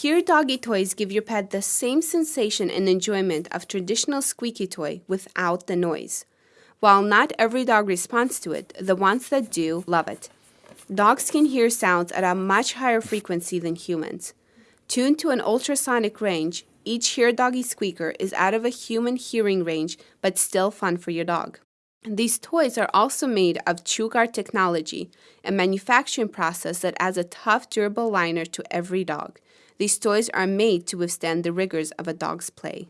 Hear Doggy toys give your pet the same sensation and enjoyment of traditional squeaky toy without the noise. While not every dog responds to it, the ones that do love it. Dogs can hear sounds at a much higher frequency than humans. Tuned to an ultrasonic range, each Hear Doggy squeaker is out of a human hearing range but still fun for your dog. These toys are also made of ChewGuard technology, a manufacturing process that adds a tough, durable liner to every dog. These toys are made to withstand the rigors of a dog's play.